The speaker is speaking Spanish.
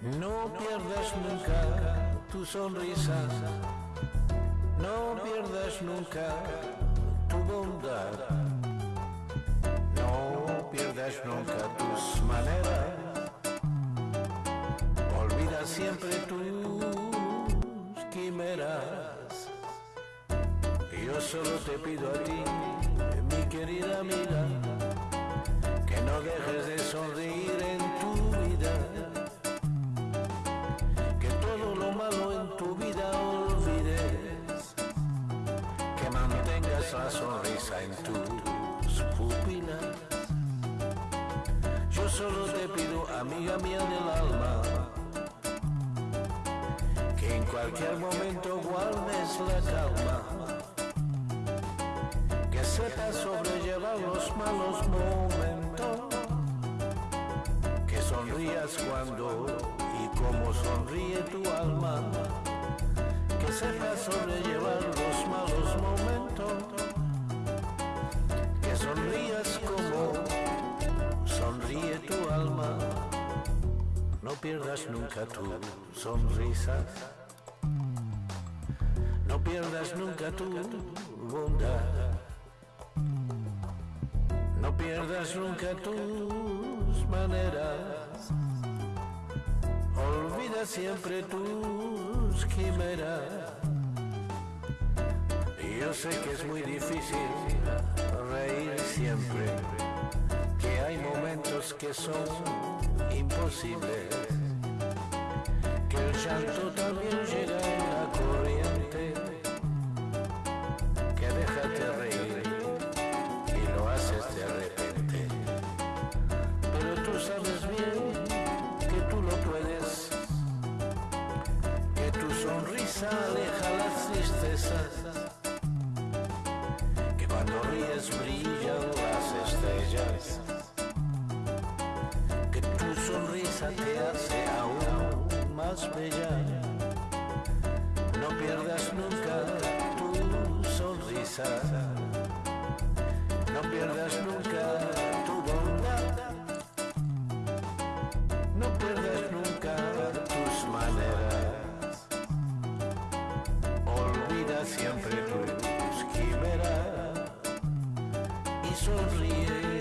pierdas nunca tu sonrisa, no pierdas nunca tu bondad, no pierdas nunca tus maneras, olvida siempre tus quimeras. Yo solo te pido a ti, la sonrisa en tus pupilas. Yo solo te pido, amiga mía del alma, que en cualquier momento guardes la calma que sepas sobrellevar los malos momentos, que sonrías cuando y como sonríe tu alma, que sepas sobrellevar los malos momentos, sonrías como sonríe tu alma, no pierdas nunca tu sonrisa. No pierdas nunca tu bondad. No pierdas nunca tus maneras. Olvida siempre tus quimeras. Yo sé que es muy difícil reír siempre, que hay momentos que son imposibles, que el llanto también llega en la corriente, que déjate reír y lo haces de repente. Pero tú sabes bien que tú lo puedes, que tu sonrisa aleja las tristezas, cuando ríes brillan las estrellas, que tu sonrisa te hace aún más bella. No pierdas nunca tu sonrisa. No pierdas nunca sorrir